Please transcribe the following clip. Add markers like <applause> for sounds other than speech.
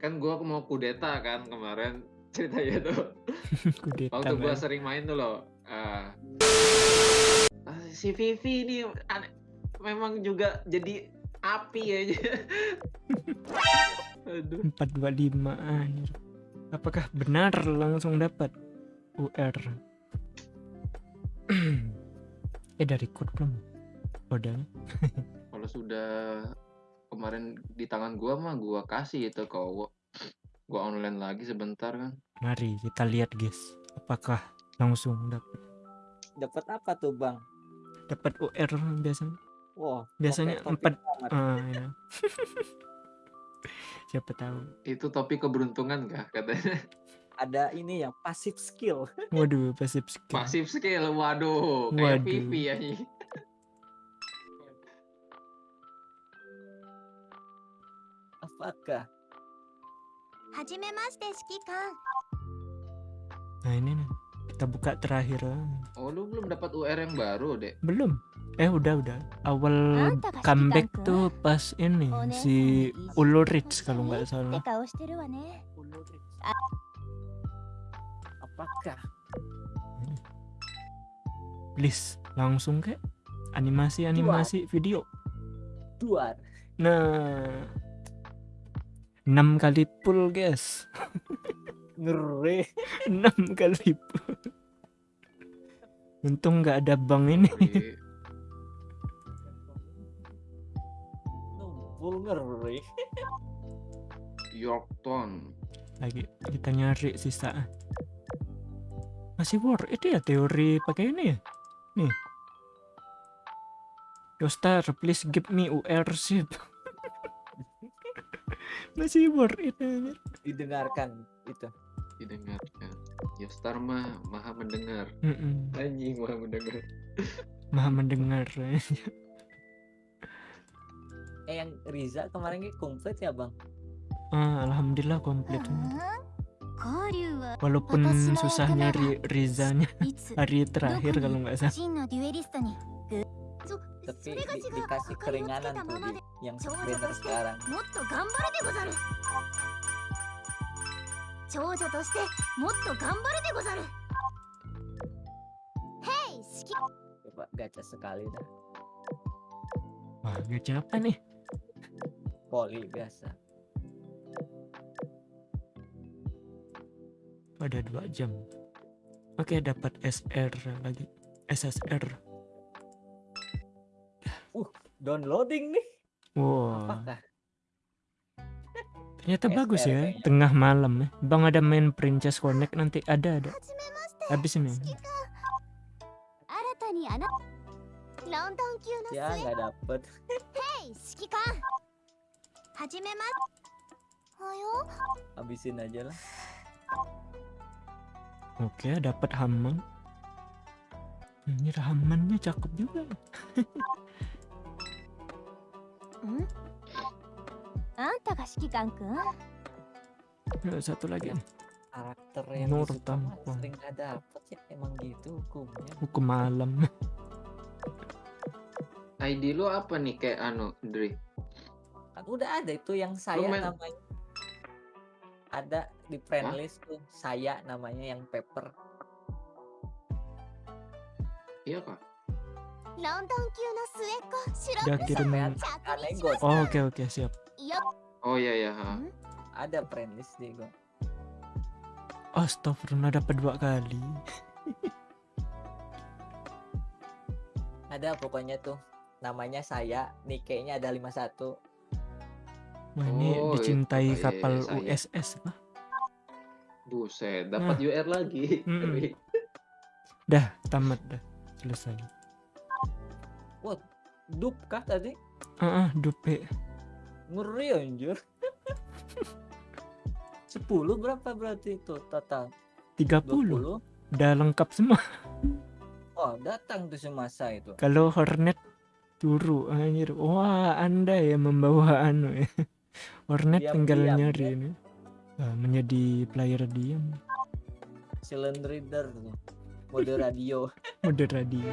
kan gua mau kudeta kan kemarin <laughs> ceritanya tuh. <laughs> Kudeta Waktu gua Bang. sering main tuh loh. ah. Ah, si Vivi ini memang juga jadi api aja. <laughs> Aduh. 425 anjir. Apakah benar langsung dapat UR? <clears throat> eh dari code belum? Kalau sudah kemarin di tangan gua mah gua kasih itu kau gua online lagi sebentar kan. Mari kita lihat guys. Apakah langsung dapat Dapat apa tuh, Bang? dapat UR biasanya? Wah, Biasanya topik- empat-. Ah, ya. <laughs> Siapa tahu. Itu topik keberuntungan kah katanya? Ada ini yang passive skill. Waduh, pasif skill. Pasif skill, waduh, kayak Waduh. Vivi ya. bermanfaatkah? Nah ini nih, kita buka terakhir. Oh lu belum dapat UR yang baru dek? Belum. Eh udah udah. Awal comeback tuh pas ini si Ulurich kalau nggak salah. Apakah? Please langsung ke animasi animasi video. Duar. Nah 6 kali pull guys. <laughs> Ngeri. 6 kali pull. Untung nggak ada bang ini. Numpul ngeri. <laughs> Yorkton. Lagi kita nyari sisa. Masih war itu ya teori pakai ini ya? Nih. Yostar, please give me UR ship. Masih bor itu. Didengarkan itu. Didengarkan. Ya star mah maha mendengar. Mm -mm. Anjing maha mendengar. maha mendengar. <laughs> eh yang Riza kemarin komplit ya bang? Ah, alhamdulillah komplit. Walaupun susah nyari Rizanya <laughs> hari terakhir kalau nggak salah Tapi れが di- 違う dikasih 明かりをつけ keringanan た tuh まま di, で yang 長女 trainer として sekarang. もっと頑張るでござる長女としてもっと頑張るでござるヘイ指揮 Coba gacha sekali dah. Wah, gacha apa nih? Poli biasa. Pada dua jam. Oke, dapat SR lagi. SSR. Uh, downloading nih. Wow. Apakah? Ternyata bagus ya, ]nya. tengah malam ya. Bang ada main Princess Connect nanti ada ada. Habis ini. Ya nggak dapet. Habisin aja lah. Oke, dapat hamon. Ini ramannya cakep juga. <laughs> Anta ga shikikan kun? Ya, satu lagi nih. Karakter yang Nur Tampon. sering ada dapet ya emang gitu hukumnya. Hukum malam. ID lu apa nih kayak anu, Dri? Kan udah ada itu yang saya main... namanya. Ada di friend list tuh saya namanya yang paper. Iya kak? Gak kirim Oh oke okay, oke okay, siap Oh iya iya. Hmm? Ada premis nih gue Astagfirullah dapat dua kali <laughs> Ada pokoknya tuh Namanya saya Nike-nya ada 51 Wah ini oh, iya, dicintai itu. kapal iya, iya, USS lah Buset nah. dapat nah. UR lagi mm. <laughs> Dah tamat dah selesai Wah, dup kah tadi? Ah, ah, dupe. Ngeri anjir. <laughs> 10 berapa berarti itu total? 30. 20? Udah lengkap semua. <laughs> Oh, datang tuh semasa itu. Kalau Hornet turu anjir. Wah, Anda ya membawa <laughs> anu ya. Hornet Diam-diam, tinggal ya. nyari ini. Ah, menjadi player diam. Silent reader tuh. Mode radio. Mode radio.